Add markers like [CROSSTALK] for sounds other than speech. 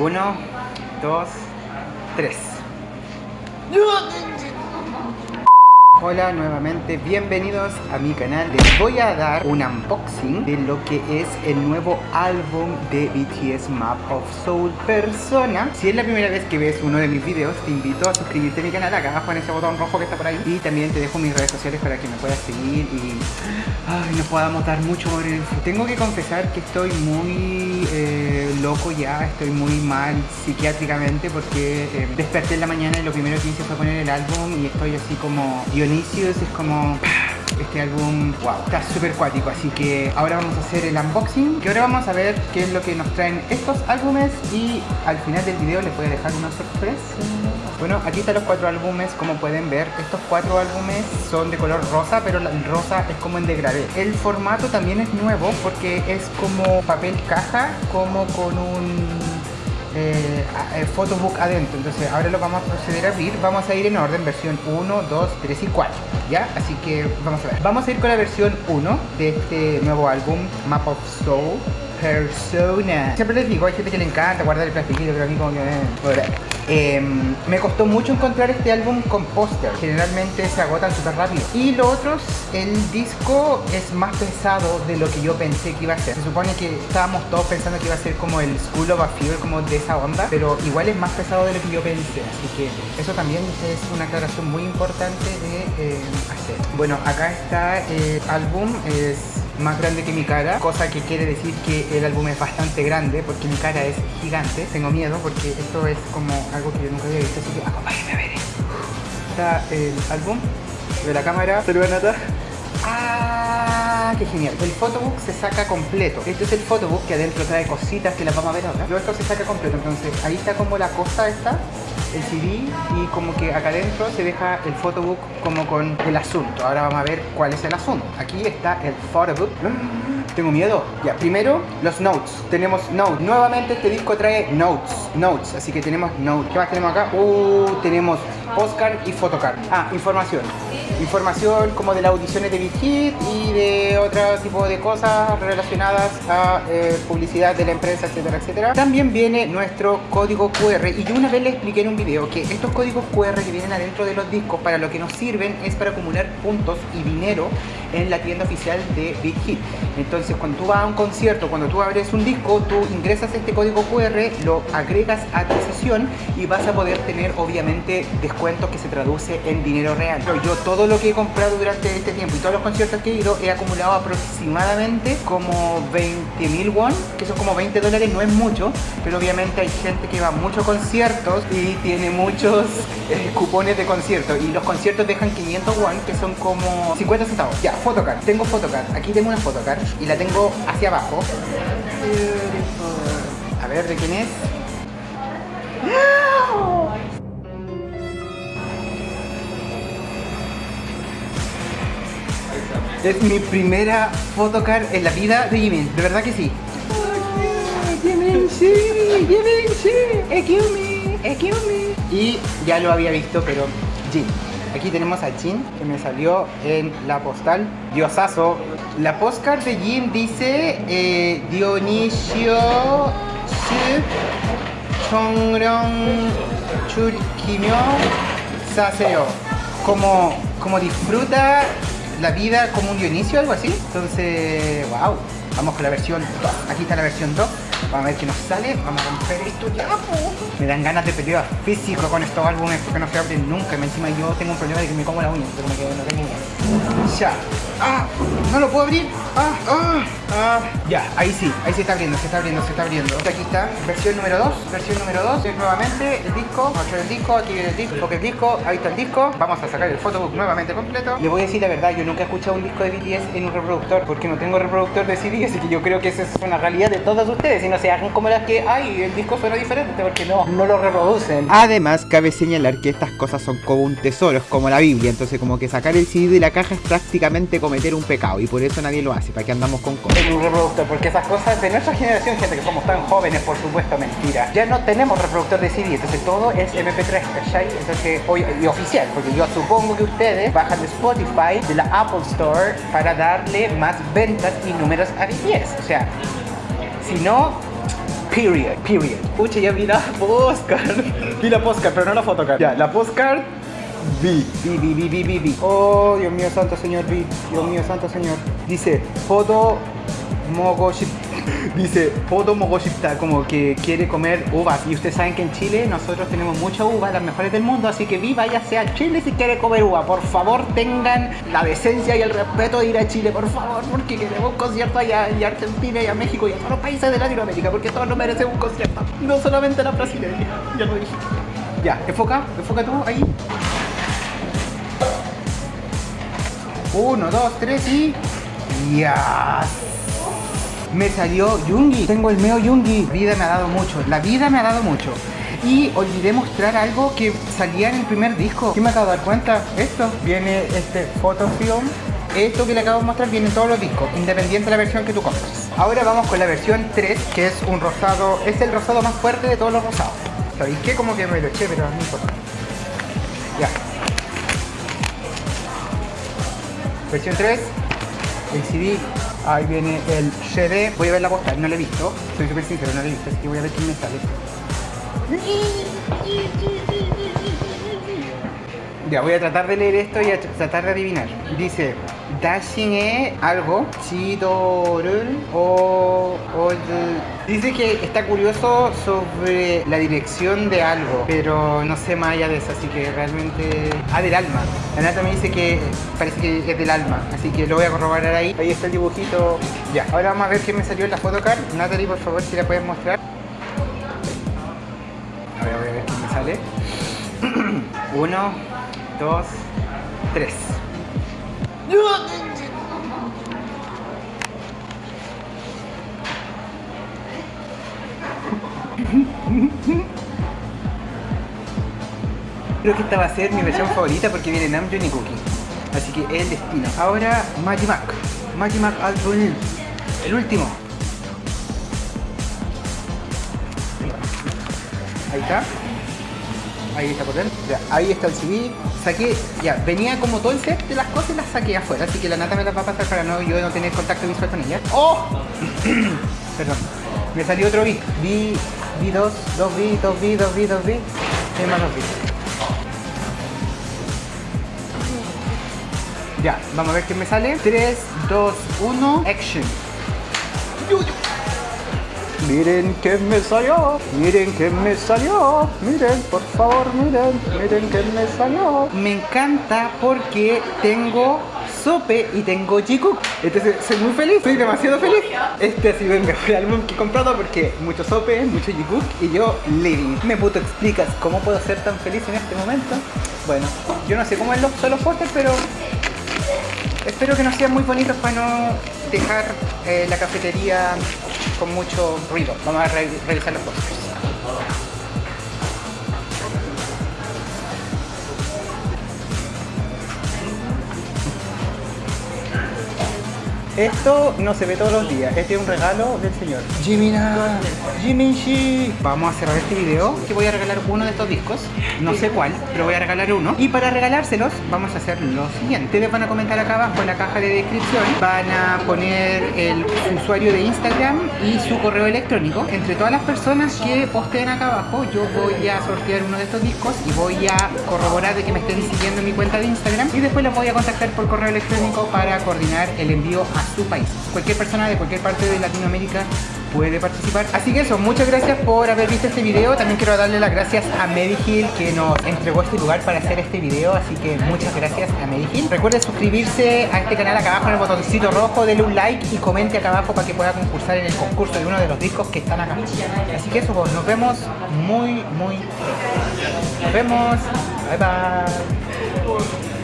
Uno, dos, tres. Hola nuevamente, bienvenidos a mi canal. Les voy a dar un unboxing de lo que es el nuevo álbum de BTS Map of Soul Persona. Si es la primera vez que ves uno de mis videos, te invito a suscribirte a mi canal acá abajo en ese botón rojo que está por ahí. Y también te dejo mis redes sociales para que me puedas seguir y ay, nos podamos dar mucho amor el. Tengo que confesar que estoy muy eh, loco ya, estoy muy mal psiquiátricamente porque eh, desperté en la mañana y lo primero que hice fue poner el álbum y estoy así como Dionisios, es como este álbum, wow, está súper cuático, así que ahora vamos a hacer el unboxing, que ahora vamos a ver qué es lo que nos traen estos álbumes y al final del video les voy a dejar una sorpresa. Bueno, aquí están los cuatro álbumes, como pueden ver, estos cuatro álbumes son de color rosa, pero el rosa es como en degradé. El formato también es nuevo porque es como papel caja, como con un eh, el photobook adentro. Entonces ahora lo vamos a proceder a abrir. Vamos a ir en orden versión 1, 2, 3 y 4 ya, así que vamos a ver. Vamos a ir con la versión 1 de este nuevo álbum Map of Soul Persona. Siempre les digo, hay gente que le encanta guardar el plastiquito pero a mí como que... Eh, Em, me costó mucho encontrar este álbum con póster, generalmente se agotan súper rápido. Y lo otro, el disco es más pesado de lo que yo pensé que iba a ser. Se supone que estábamos todos pensando que iba a ser como el School of a Fever, como de esa onda, pero igual es más pesado de lo que yo pensé. Así que eso también es una aclaración muy importante de eh, hacer. Bueno, acá está el álbum, es más grande que mi cara, cosa que quiere decir que el álbum es bastante grande porque mi cara es gigante. Tengo miedo porque esto es como algo que yo nunca había visto, así que acompáñenme a ver. Está el álbum de la cámara. Saluda Nata. ¡Ah! ¡Qué genial! El photobook se saca completo. Este es el photobook que adentro trae cositas que las vamos a ver ahora. Luego esto se saca completo, entonces ahí está como la cosa esta el CD y como que acá adentro se deja el photobook como con el asunto. Ahora vamos a ver cuál es el asunto. Aquí está el photobook. Tengo miedo. Ya, primero los notes. Tenemos notes. Nuevamente este disco trae notes. Notes. Así que tenemos notes. ¿Qué más tenemos acá? Uh, tenemos postcard y photocard. Ah, información. Información como de las audiciones de Big Hit y de otro tipo de cosas relacionadas a eh, publicidad de la empresa, etcétera, etcétera. También viene nuestro código QR y yo una vez le expliqué en un video que estos códigos QR que vienen adentro de los discos para lo que nos sirven es para acumular puntos y dinero en la tienda oficial de Big Hit. Entonces cuando tú vas a un concierto, cuando tú abres un disco, tú ingresas este código QR, lo agregas a tu sesión y vas a poder tener obviamente descuentos que se traduce en dinero real. Yo todo lo que he comprado durante este tiempo y todos los conciertos que he ido he acumulado aproximadamente como 20 mil won, que son como 20 dólares, no es mucho, pero obviamente hay gente que va a muchos conciertos y tiene muchos [LAUGHS] eh, cupones de conciertos y los conciertos dejan 500 won, que son como 50 centavos. Ya, photocard, tengo photocard, aquí tengo una photocard y la tengo hacia abajo. A ver, ¿de quién es? Es mi primera photocard en la vida de Jimin, de verdad que sí. Jimin, sí, Jimin, sí. Y ya lo había visto, pero. Aquí tenemos a Jin, que me salió en la postal. Diosazo. La postcard de Jin dice eh, Dionisio Chongrong Churkimyo Saseo. Como, como disfruta la vida como un Dionisio, algo así. Entonces, wow. Vamos con la versión 2. Aquí está la versión 2. Vamos a ver qué nos sale. Vamos a romper esto ya. Me dan ganas de pelear físico con estos álbumes porque no se abren nunca. Y encima yo tengo un problema de que me como la uña. Pero me quedo, no tengo uña. Ya. Ah, no lo puedo abrir. Ah, ah, ah. Ya, ahí sí. Ahí se está abriendo, se está abriendo, se está abriendo. Aquí está, versión número 2. Versión número 2. Es nuevamente el disco. Mostrar el disco. Aquí el disco. Porque el disco. Ahí está el disco. Vamos a sacar el photobook nuevamente completo. Le voy a decir la verdad, yo nunca he escuchado un disco de BTS en un reproductor porque no tengo reproductor de CD, así que yo creo que esa es una realidad de todos ustedes no se hagan como las que, ay, el disco suena diferente porque no, no lo reproducen. Además, cabe señalar que estas cosas son como un tesoro, es como la Biblia, entonces como que sacar el CD de la caja es prácticamente cometer un pecado y por eso nadie lo hace, para que andamos con cosas. En un reproductor, porque esas cosas de nuestra generación, gente que somos tan jóvenes, por supuesto, mentira. Ya no tenemos reproductor de CD, entonces todo es MP3, ¿cachai? Entonces, hoy, y oficial, porque yo supongo que ustedes bajan de Spotify, de la Apple Store, para darle más ventas y números a BTS. O sea, si no, Period, period. Pucha, ya vi la postcard. Vi la postcard, pero no la photocard. Ya, la postcard Vi, vi, vi, vi, vi, vi, vi. Oh, Dios mío, santo señor, vi. Dios mío, santo señor. Dice, foto mogoship. Dice, foto mogoshipta, como que quiere comer uvas. Y ustedes saben que en Chile nosotros tenemos muchas uvas, las mejores del mundo. Así que vi, váyase a Chile si quiere comer uva. Por favor, tengan la decencia y el respeto de ir a Chile, por favor. Porque queremos concierto allá y Argentina y a México y a todos los países de Latinoamérica. Porque todos nos merecen un concierto. No solamente la brasileña. Ya lo dije. Ya, enfoca, enfoca tú ahí. Uno, dos, tres y... ¡Ya! Me salió Yungi. Tengo el meo Yungi. Vida me ha dado mucho. La vida me ha dado mucho. Y olvidé mostrar algo que salía en el primer disco. ¿Qué me acabo de dar cuenta? Esto. Viene este photofilm. Esto que le acabo de mostrar viene en todos los discos, independiente de la versión que tú compres. Ahora vamos con la versión 3, que es un rosado, es el rosado más fuerte de todos los rosados. ¿Sabéis qué? Como que me lo eché, pero no importa. Ya. Versión 3, el CD, ahí viene el CD. Voy a ver la postal, no lo he visto, soy súper sincero, no lo he visto, así voy a ver quién me sale. Ya, voy a tratar de leer esto y a tratar de adivinar. Dice, Dashing e algo, Chidorul o, o Dice que está curioso sobre la dirección de algo, pero no sé más allá de eso, así que realmente... Ah, del alma. La nata me dice que parece que es del alma, así que lo voy a corroborar ahí. Ahí está el dibujito. Ya, ahora vamos a ver qué me salió en la photocard. Natalie, por favor, si la puedes mostrar. A ver, voy a ver qué me sale. [CLEARS THROAT] Uno, dos, tres. Creo que esta va a ser mi versión favorita porque viene Namjoon y Cookie. Así que es el destino. Ahora Magimac. Magimac Album. El último. Ahí está. Ahí está por dentro. Ahí está el CD. Saqué, ya, venía como todo el set de las cosas y las saqué afuera. Así que la nata me las va a pasar para no, yo no tener contacto visual con ella. ¡Oh! [CLEARS THROAT] Perdón. Me salió otro B. B, B2, 2B, 2B, 2B, 2B. Y más 2B. Ya, vamos a ver qué me sale. 3, 2, 1, action. Miren que me salió, miren que me salió, miren, por favor, miren, miren que me salió. Me encanta porque tengo sope y tengo Jikook. Entonces soy muy feliz, estoy demasiado feliz. Este ha sido el mejor [LAUGHS] álbum que he comprado porque mucho sope, mucho Jikook y yo living. ¿Me puto explicas cómo puedo ser tan feliz en este momento? Bueno, yo no sé cómo es son los postres, pero espero que no sean muy bonitos para no dejar eh, la cafetería con mucho ruido. Vamos a re revisar los postres. Esto no se ve todos los días, este es un regalo del señor. Jimina, Jiminshi Vamos a cerrar este video. Que voy a regalar uno de estos discos No sé cuál, pero voy a regalar uno Y para regalárselos vamos a hacer lo siguiente Ustedes van a comentar acá abajo en la caja de descripción Van a poner el usuario de Instagram y su correo electrónico Entre todas las personas que posteen acá abajo Yo voy a sortear uno de estos discos Y voy a corroborar de que me estén siguiendo en mi cuenta de Instagram Y después los voy a contactar por correo electrónico para coordinar el envío a su país. Cualquier persona de cualquier parte de Latinoamérica puede participar. Así que eso, muchas gracias por haber visto este video. También quiero darle las gracias a Medihill que nos entregó este lugar para hacer este video. Así que muchas gracias a Medihill. Recuerde suscribirse a este canal acá abajo en el botoncito rojo, denle un like y comente acá abajo para que pueda concursar en el concurso de uno de los discos que están acá. Así que eso, pues, nos vemos muy, muy pronto. Nos vemos. Bye, bye.